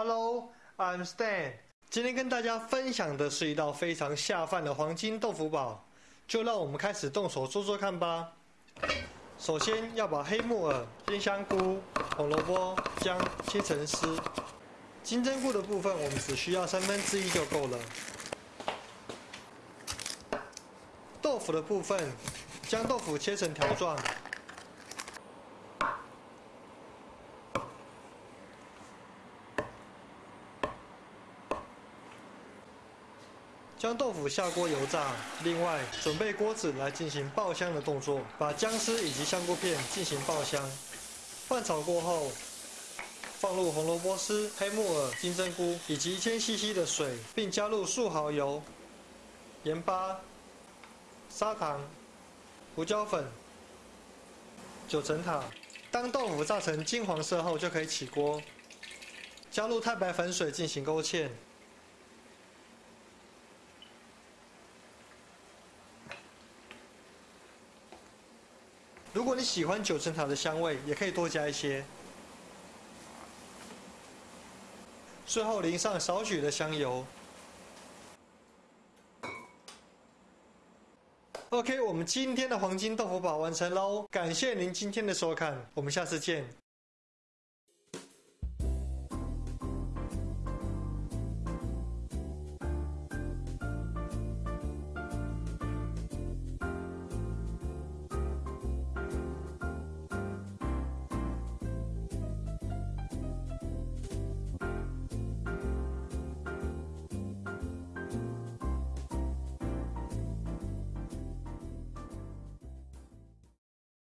Hello, I'm Stan。今天跟大家分享的是一道非常下饭的黄金豆腐堡，就让我们开始动手做做看吧。首先要把黑木耳、鲜香菇、红萝卜、姜切成丝。金针菇的部分，我们只需要三分之一就够了。豆腐的部分，将豆腐切成条状。将豆腐下锅油炸，另外准备锅子来进行爆香的动作，把姜丝以及香菇片进行爆香。拌炒过后，放入红萝卜丝、黑木耳、金针菇以及一千 CC 的水，并加入素蚝油、盐巴、砂糖、胡椒粉、九层塔。当豆腐炸成金黄色后，就可以起锅，加入太白粉水进行勾芡。如果你喜欢九层塔的香味，也可以多加一些。最后淋上少许的香油。OK，我们今天的黄金豆腐堡完成喽！感谢您今天的收看，我们下次见。